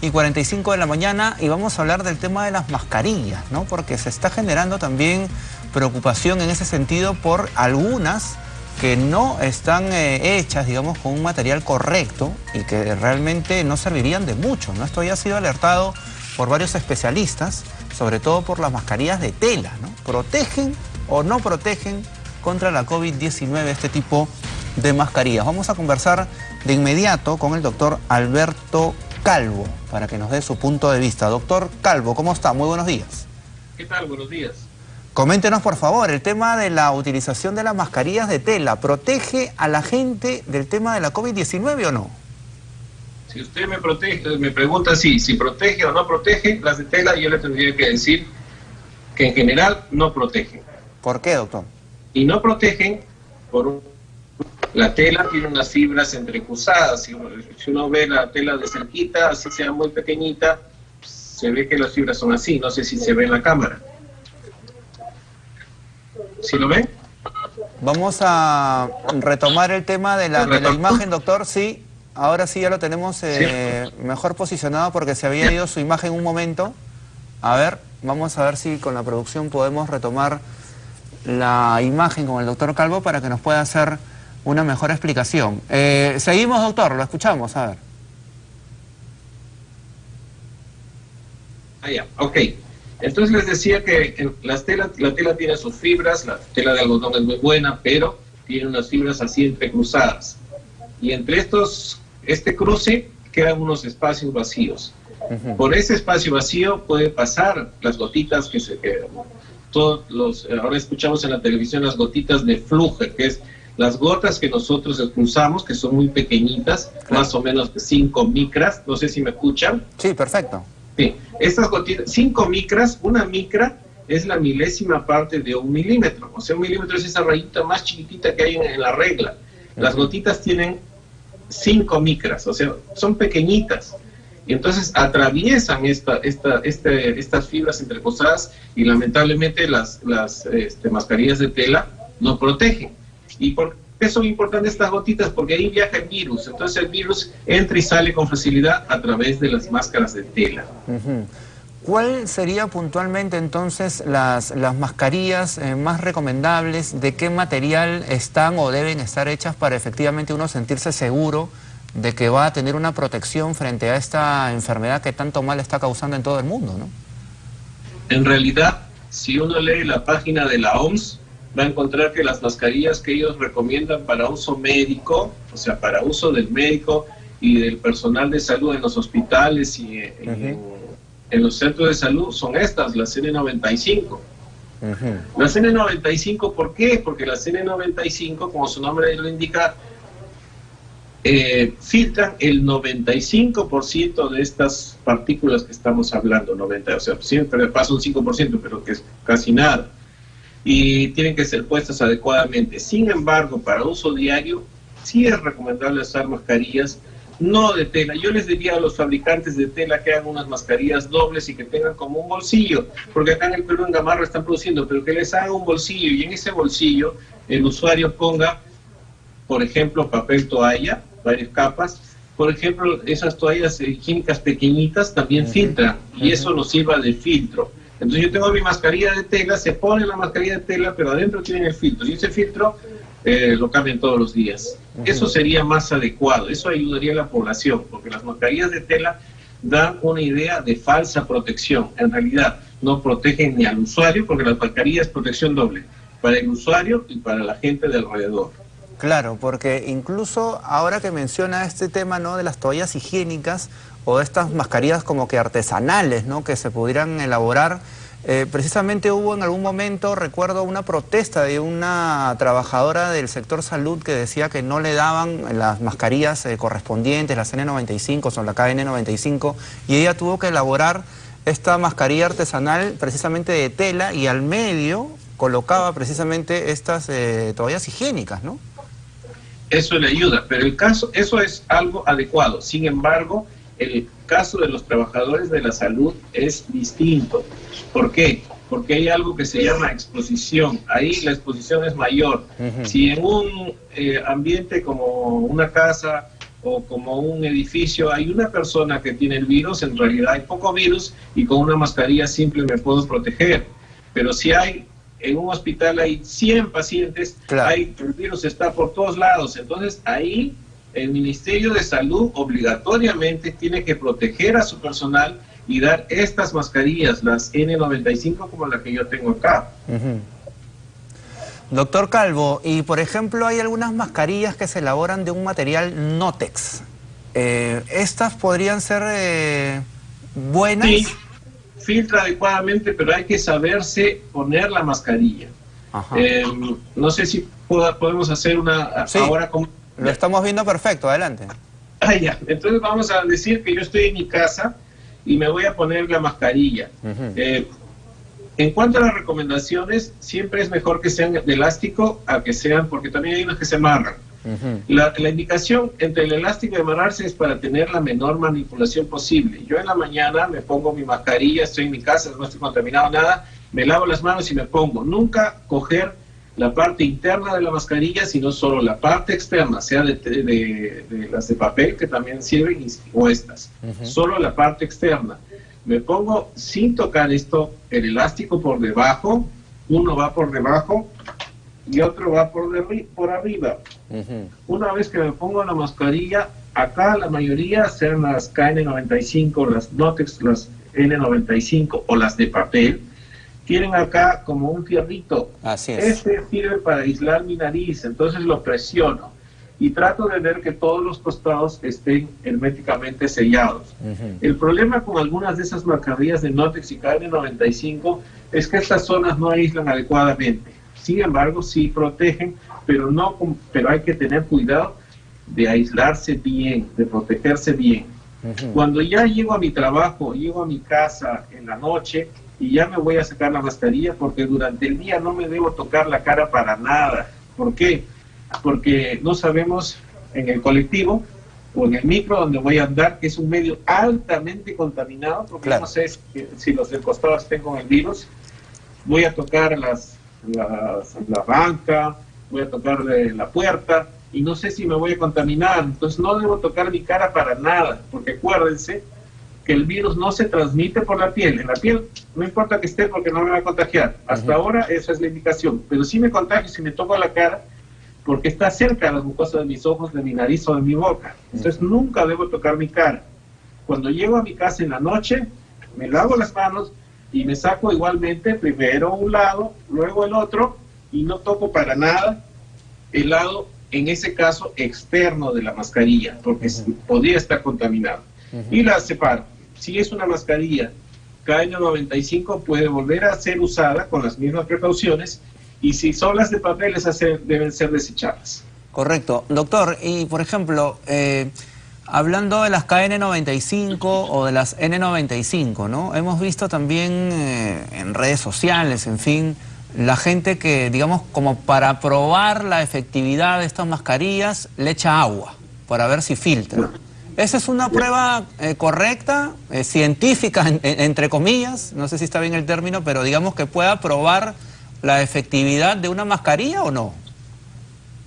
y 45 de la mañana y vamos a hablar del tema de las mascarillas, ¿no? Porque se está generando también preocupación en ese sentido por algunas que no están eh, hechas, digamos, con un material correcto y que realmente no servirían de mucho, ¿no? Esto ya ha sido alertado por varios especialistas, sobre todo por las mascarillas de tela, ¿no? ¿Protegen o no protegen contra la COVID-19 este tipo de mascarillas? Vamos a conversar de inmediato con el doctor Alberto Calvo para que nos dé su punto de vista. Doctor Calvo, ¿cómo está? Muy buenos días. ¿Qué tal? Buenos días. Coméntenos, por favor, el tema de la utilización de las mascarillas de tela. ¿Protege a la gente del tema de la COVID-19 o no? Si usted me, protege, me pregunta si, si protege o no protege las de tela, yo le tendría que decir que en general no protegen. ¿Por qué, doctor? Y no protegen por un la tela tiene unas fibras entrecruzadas. Si uno, ve la tela de cerquita, así sea muy pequeñita, se ve que las fibras son así. No sé si se ve en la cámara. ¿Sí lo ven? Vamos a retomar el tema de la, imagen, doctor. Sí, ahora sí ya lo tenemos eh, mejor posicionado porque se había ido su imagen un momento. A ver, vamos a ver si con la producción podemos retomar la imagen con el doctor Calvo para que nos pueda hacer una mejor explicación. Eh, seguimos, doctor, lo escuchamos, a ver. Ah, ya, ok. Entonces les decía que las telas, la tela tiene sus fibras, la tela de algodón es muy buena, pero tiene unas fibras así entrecruzadas. Y entre estos, este cruce quedan unos espacios vacíos. Por ese espacio vacío puede pasar las gotitas que se quedan. Todos los, ahora escuchamos en la televisión las gotitas de flujo, que es las gotas que nosotros expulsamos, que son muy pequeñitas, más o menos de 5 micras, no sé si me escuchan. Sí, perfecto. Sí, estas gotitas, 5 micras, una micra es la milésima parte de un milímetro. O sea, un milímetro es esa rayita más chiquitita que hay en, la regla. Las gotitas tienen 5 micras, o sea, son pequeñitas. Y entonces atraviesan esta, esta, este, estas fibras entrecosadas y lamentablemente las, las este, mascarillas de tela no protegen. ¿Y por qué son importantes estas gotitas? Porque ahí viaja el virus. Entonces el virus entra y sale con facilidad a través de las máscaras de tela. ¿Cuál sería puntualmente entonces las, las mascarillas eh, más recomendables? ¿De qué material están o deben estar hechas para efectivamente uno sentirse seguro de que va a tener una protección frente a esta enfermedad que tanto mal está causando en todo el mundo? ¿no? En realidad, si uno lee la página de la OMS, va a encontrar que las mascarillas que ellos recomiendan para uso médico, o sea, para uso del médico y del personal de salud en los hospitales y en, los centros de salud son estas, las N95. Las N95, ¿por qué? Porque las N95, como su nombre lo indica, eh, filtran el 95% de estas partículas que estamos hablando, 90, o sea, siempre pasa un 5%, pero que es casi nada y tienen que ser puestas adecuadamente. Sin embargo, para uso diario, sí es recomendable usar mascarillas no de tela. Yo les diría a los fabricantes de tela que hagan unas mascarillas dobles y que tengan como un bolsillo, porque acá en el Perú en Gamarra están produciendo, pero que les haga un bolsillo y en ese bolsillo el usuario ponga, por ejemplo, papel toalla, varias capas. Por ejemplo, esas toallas higiénicas pequeñitas también filtran y eso nos sirva de filtro. Entonces yo tengo mi mascarilla de tela, se pone la mascarilla de tela, pero adentro tienen el filtro. Y ese filtro eh, lo cambian todos los días. Eso sería más adecuado, eso ayudaría a la población, porque las mascarillas de tela dan una idea de falsa protección. En realidad no protegen ni al usuario, porque la mascarilla es protección doble, para el usuario y para la gente de alrededor. Claro, porque incluso ahora que menciona este tema ¿no? de las toallas higiénicas o estas mascarillas como que artesanales ¿no? que se pudieran elaborar, eh, precisamente hubo en algún momento, recuerdo, una protesta de una trabajadora del sector salud que decía que no le daban las mascarillas eh, correspondientes, las N95, son la KN95, y ella tuvo que elaborar esta mascarilla artesanal precisamente de tela y al medio colocaba precisamente estas eh, toallas higiénicas, ¿no? eso le ayuda, pero el caso, eso es algo adecuado. Sin embargo, el caso de los trabajadores de la salud es distinto. ¿Por qué? Porque hay algo que se llama exposición. Ahí la exposición es mayor. Si en un eh, ambiente como una casa o como un edificio hay una persona que tiene el virus, en realidad hay poco virus y con una mascarilla simple me puedo proteger. Pero si hay en un hospital hay 100 pacientes, hay, el virus está por todos lados, entonces ahí el Ministerio de Salud obligatoriamente tiene que proteger a su personal y dar estas mascarillas, las N95 como la que yo tengo acá. Doctor Calvo, y por ejemplo hay algunas mascarillas que se elaboran de un material Notex. Eh, ¿Estas podrían ser eh, buenas? Sí, filtra adecuadamente, pero hay que saberse poner la mascarilla. Eh, no sé si podemos hacer una ahora como... Lo estamos viendo perfecto, adelante. Ah, ya. Entonces vamos a decir que yo estoy en mi casa y me voy a poner la mascarilla. En cuanto a las recomendaciones, siempre es mejor que sean de elástico a que sean, porque también hay unas que se amarran. la, indicación entre el elástico y amarrarse es para tener la menor manipulación posible. Yo en la mañana me pongo mi mascarilla, estoy en mi casa, no estoy contaminado nada, me lavo las manos y me pongo. Nunca coger la parte interna de la mascarilla, sino solo la parte externa, sea de, las de papel que también sirven o estas. Solo la parte externa me pongo sin tocar esto, el elástico por debajo, uno va por debajo y otro va por, por arriba. Una vez que me pongo la mascarilla, acá la mayoría sean las KN95, las Notex, las N95 o las de papel, tienen acá como un fierrito. Así es. Este sirve para aislar mi nariz, entonces lo presiono y trato de ver que todos los costados estén herméticamente sellados. El problema con algunas de esas mascarillas de Notex y KN95 es que estas zonas no aíslan adecuadamente. Sin embargo, sí protegen, pero, no, pero hay que tener cuidado de aislarse bien, de protegerse bien. Cuando ya llego a mi trabajo, llego a mi casa en la noche y ya me voy a sacar la mascarilla porque durante el día no me debo tocar la cara para nada. ¿Por qué? porque no sabemos en el colectivo o en el micro donde voy a andar, que es un medio altamente contaminado, porque no sé si, los del costado estén con el virus, voy a tocar las, la banca, voy a tocar la puerta, y no sé si me voy a contaminar, entonces no debo tocar mi cara para nada, porque acuérdense que el virus no se transmite por la piel, en la piel no importa que esté porque no me va a contagiar, hasta ahora esa es la indicación, pero si me contagio, si me toco la cara, porque está cerca de las mucosas de mis ojos, de mi nariz o de mi boca. Entonces nunca debo tocar mi cara. Cuando llego a mi casa en la noche, me lavo las manos y me saco igualmente primero un lado, luego el otro y no toco para nada el lado, en ese caso, externo de la mascarilla, porque podría estar contaminado. Y la separo. Si es una mascarilla KN95, puede volver a ser usada con las mismas precauciones y si son las de papel, esas deben ser desechadas. Correcto. Doctor, y por ejemplo, eh, hablando de las KN95 o de las N95, ¿no? Hemos visto también eh, en redes sociales, en fin, la gente que, digamos, como para probar la efectividad de estas mascarillas, le echa agua para ver si filtra. ¿Esa es una prueba eh, correcta, científica, entre comillas? No sé si está bien el término, pero digamos que pueda probar la efectividad de una mascarilla o no?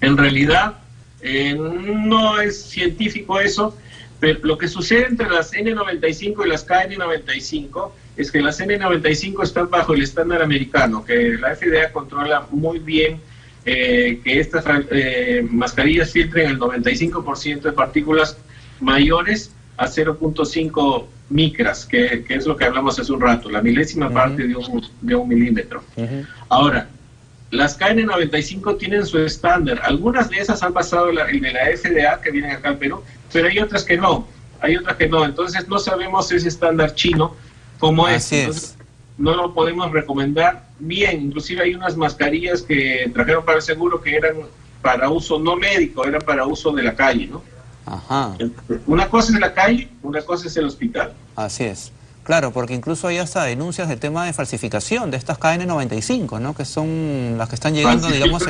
En realidad, eh, no es científico eso, pero lo que sucede entre las N95 y las KN95 es que las N95 están bajo el estándar americano, que la FDA controla muy bien eh, que estas eh, mascarillas filtren el 95% de partículas mayores a 0.5 micras, que, es lo que hablamos hace un rato, la milésima parte de un, de un milímetro. Ahora, las KN95 tienen su estándar. Algunas de esas han pasado en la FDA que vienen acá al Perú, pero hay otras que no. Hay otras que no. Entonces no sabemos ese estándar chino cómo es. No lo podemos recomendar bien. Inclusive hay unas mascarillas que trajeron para el seguro que eran para uso no médico, eran para uso de la calle, ¿no? Ajá. Una cosa es la calle, una cosa es el hospital. Así es. Claro, porque incluso hay hasta denuncias de tema de falsificación de estas KN95, ¿no? Que son las que están llegando, digamos,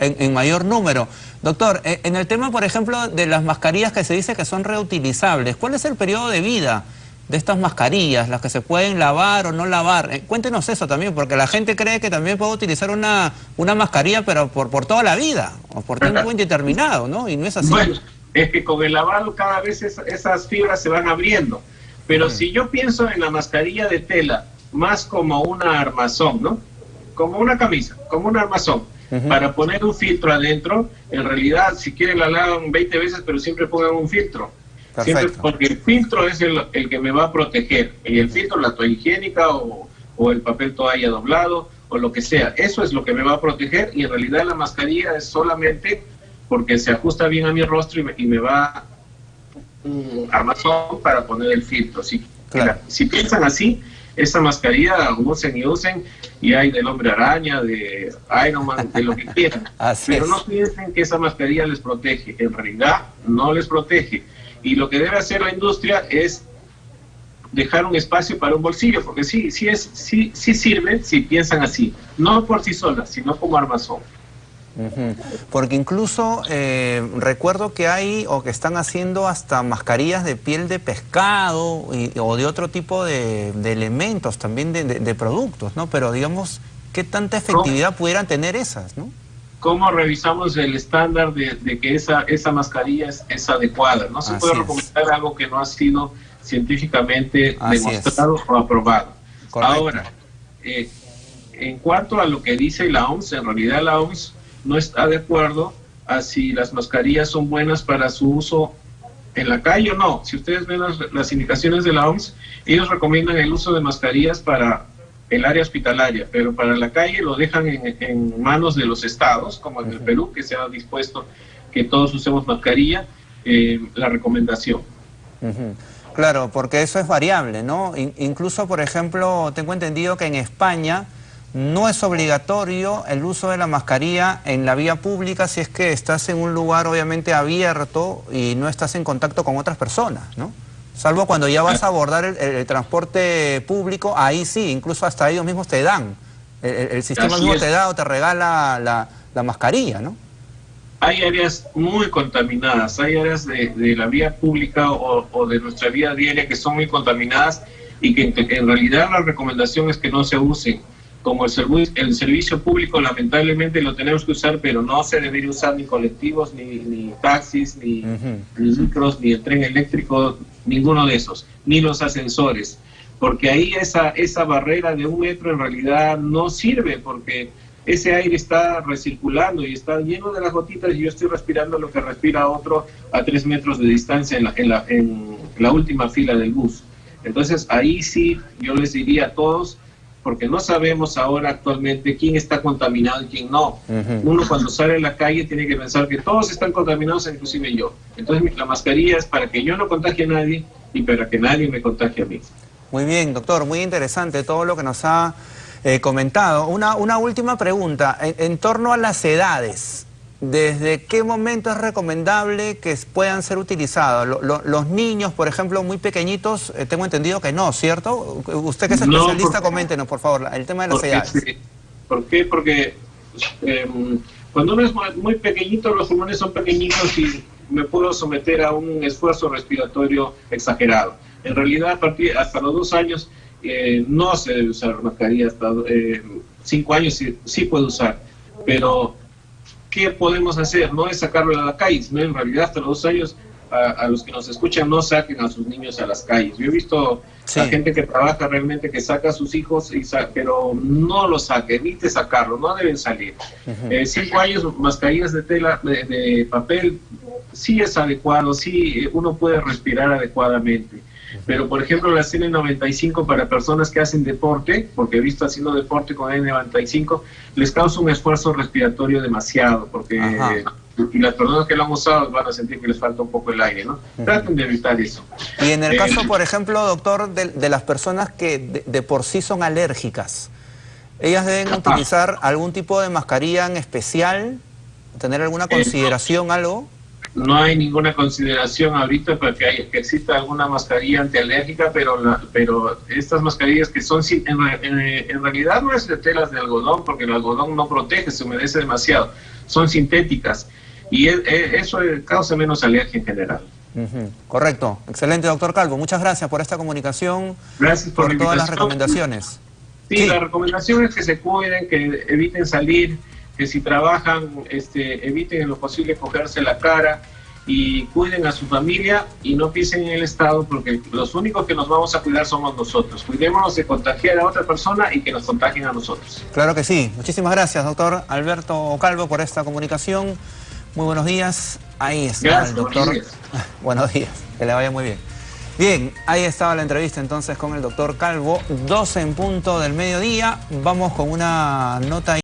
en, mayor número. Doctor, eh, en el tema, por ejemplo, de las mascarillas que se dice que son reutilizables, ¿cuál es el periodo de vida de estas mascarillas, las que se pueden lavar o no lavar? Eh, cuéntenos eso también, porque la gente cree que también puede utilizar una, una mascarilla, pero por, por toda la vida, o por tiempo indeterminado, ¿no? Y no es así. Es que con el lavado cada vez esas fibras se van abriendo. Pero si yo pienso en la mascarilla de tela más como una armazón, ¿no? Como una camisa, como un armazón, para poner un filtro adentro, en realidad si quieren la lavan 20 veces, pero siempre pongan un filtro. Siempre, porque el filtro es el, el, que me va a proteger. Y el filtro, la toalla higiénica o, o el papel toalla doblado o lo que sea. Eso es lo que me va a proteger y en realidad la mascarilla es solamente porque se ajusta bien a mi rostro y me, va un armazón para poner el filtro. Si, si piensan así, esa mascarilla usen y usen y hay del hombre araña, de Iron Man, de lo que quieran. Pero no piensen que esa mascarilla les protege. En realidad no les protege. Y lo que debe hacer la industria es dejar un espacio para un bolsillo, porque sí, sí, es, sí, sí sirve si piensan así, no por sí solas, sino como armazón. Porque incluso eh, recuerdo que hay o que están haciendo hasta mascarillas de piel de pescado o de otro tipo de, elementos también de, productos, ¿no? Pero digamos, ¿qué tanta efectividad pudieran tener esas, no? ¿Cómo revisamos el estándar de, que esa, esa mascarilla es, adecuada? No se puede recomendar algo que no ha sido científicamente demostrado o aprobado. Ahora, eh, en cuanto a lo que dice la OMS, en realidad la OMS no está de acuerdo a si las mascarillas son buenas para su uso en la calle o no. Si ustedes ven las, indicaciones de la OMS, ellos recomiendan el uso de mascarillas para el área hospitalaria, pero para la calle lo dejan en, manos de los estados, como en el Perú, que se ha dispuesto que todos usemos mascarilla, eh, la recomendación. Claro, porque eso es variable, ¿no? incluso, por ejemplo, tengo entendido que en España no es obligatorio el uso de la mascarilla en la vía pública si es que estás en un lugar obviamente abierto y no estás en contacto con otras personas, ¿no? Salvo cuando ya vas a abordar el, transporte público, ahí sí, incluso hasta ellos mismos te dan. El, sistema mismo te da o te regala la, la mascarilla, ¿no? hay áreas muy contaminadas, hay áreas de, la vía pública o, de nuestra vía diaria que son muy contaminadas y que, en realidad la recomendación es que no se usen. Como el, el servicio público lamentablemente lo tenemos que usar, pero no se debería usar ni colectivos, ni, taxis, ni, micros, ni el tren eléctrico, ninguno de esos, ni los ascensores. Porque ahí esa, esa barrera de un metro en realidad no sirve, porque ese aire está recirculando y está lleno de las gotitas y yo estoy respirando lo que respira otro a tres metros de distancia en la, en la, en la última fila del bus. Entonces ahí sí yo les diría a todos, porque no sabemos ahora actualmente quién está contaminado y quién no. Uno cuando sale a la calle tiene que pensar que todos están contaminados, inclusive yo. Entonces la mascarilla es para que yo no contagie a nadie y para que nadie me contagie a mí. Muy bien, doctor, muy interesante todo lo que nos ha eh, comentado. Una, una última pregunta, en, torno a las edades. ¿Desde qué momento es recomendable que puedan ser utilizados? los niños, por ejemplo, muy pequeñitos, eh, tengo entendido que no, ¿cierto? Usted que es especialista, coméntenos, por favor, el tema de las edades. ¿Por qué? Porque em, cuando uno es muy pequeñito, los pulmones son pequeñitos y me puedo someter a un esfuerzo respiratorio exagerado. En realidad, a partir hasta los dos años no se debe usar mascarilla hasta eh, cinco años, sí, sí, puede usar, pero ¿qué podemos hacer? No es sacarlo a la calle, sino en realidad hasta los dos años a, los que nos escuchan no saquen a sus niños a las calles. Yo he visto a gente que trabaja realmente que saca a sus hijos, y pero no lo saque, evite sacarlo, no deben salir. Eh, cinco años, mascarillas de tela, de, de papel, sí es adecuado, sí uno puede respirar adecuadamente pero, por ejemplo, la N95 para personas que hacen deporte, porque he visto haciendo deporte con N95, les causa un esfuerzo respiratorio demasiado, porque y las personas que lo han usado van a sentir que les falta un poco el aire, ¿no? Traten de evitar eso. Y en el caso, eh, por ejemplo, doctor, de, las personas que de, por sí son alérgicas, ¿ellas deben utilizar algún tipo de mascarilla en especial? ¿Tener alguna eh, consideración, algo? No hay ninguna consideración ahorita para que, que exista alguna mascarilla antialérgica, pero, pero estas mascarillas que son, en, en, realidad no es de telas de algodón, porque el algodón no protege, se humedece demasiado, son sintéticas. Y eso causa menos alergia en general. Correcto, excelente doctor Calvo, muchas gracias por esta comunicación, gracias por, todas las recomendaciones. Sí, la recomendación es que se cuiden, que eviten salir, que si trabajan este, eviten en lo posible cogerse la cara y cuiden a su familia y no piensen en el Estado porque los únicos que nos vamos a cuidar somos nosotros. Cuidémonos de contagiar a otra persona y que nos contagien a nosotros. Claro que sí. Muchísimas gracias, doctor Alberto Calvo, por esta comunicación. Muy buenos días. Ahí está el doctor. Buenos días. buenos días. Que le vaya muy bien. Bien, ahí estaba la entrevista entonces con el doctor Calvo, 12 en punto del mediodía. Vamos con una nota